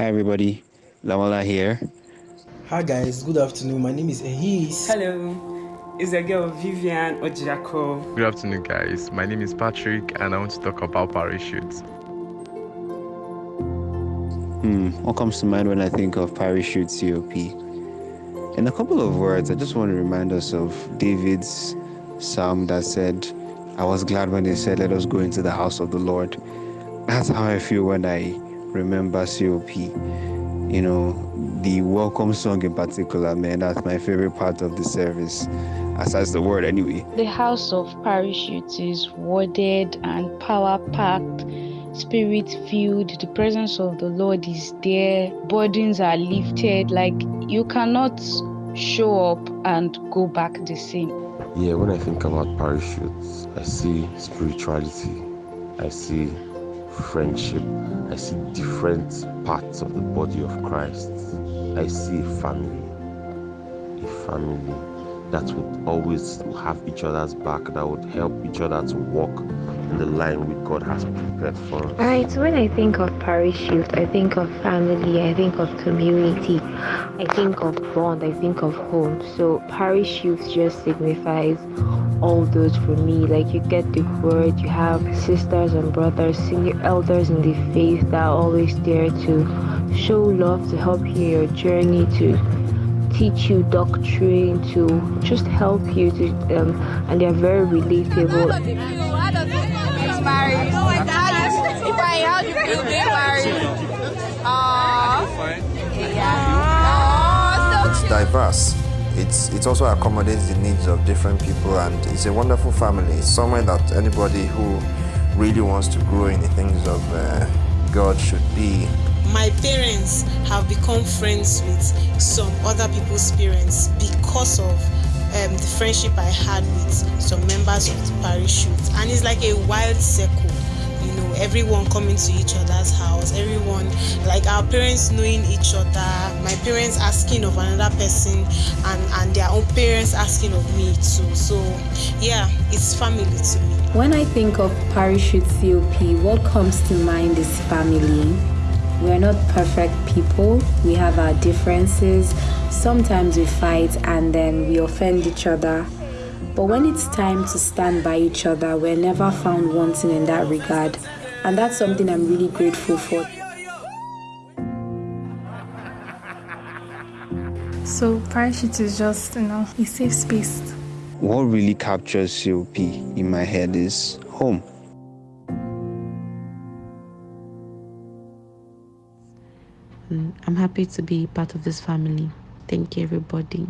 Hi everybody, Lawala here. Hi guys, good afternoon. My name is Ehis. Hello, it's the girl Vivian Ojako. Good afternoon, guys. My name is Patrick, and I want to talk about parachutes. Hmm, what comes to mind when I think of parachute COP? In a couple of words, I just want to remind us of David's psalm that said, I was glad when they said, Let us go into the house of the Lord. That's how I feel when I remember COP. You know, the welcome song in particular, man, that's my favorite part of the service, aside the word anyway. The house of parachutes is worded and power packed, spirit filled. The presence of the Lord is there. Burdens are lifted. Like you cannot show up and go back the same. Yeah, when I think about parachutes, I see spirituality, I see friendship, I see different parts of the body of Christ. I see a family, a family that would always have each other's back, that would help each other to walk in the line which God has prepared for us. Alright, so when I think of parachute, I think of family, I think of community, I think of bond, I think of home. So parachute just signifies all those for me. Like you get the word, you have sisters and brothers, senior elders in the faith that are always there to show love, to help you in your journey, to teach you doctrine, to just help you to um, and they're very relatable. It's married. Oh my god. If I how you feel being married? Aww. It's diverse. It's it also accommodates the needs of different people and it's a wonderful family. It's somewhere that anybody who really wants to grow in the things of uh, God should be. My parents have become friends with some other people's parents because of um, the friendship I had with some members of the parish parachute. And it's like a wild circle, you know, everyone coming to each other's house, everyone, like our parents knowing each other, my parents asking of another person, and, and their own parents asking of me too. So, yeah, it's family to me. When I think of parachute COP, what comes to mind is family. We're not perfect people. We have our differences. Sometimes we fight and then we offend each other. But when it's time to stand by each other, we're never found wanting in that regard. And that's something I'm really grateful for. So, parachute is just, you know, a safe space. What really captures COP in my head is home. Mm, I'm happy to be part of this family. Thank you, everybody.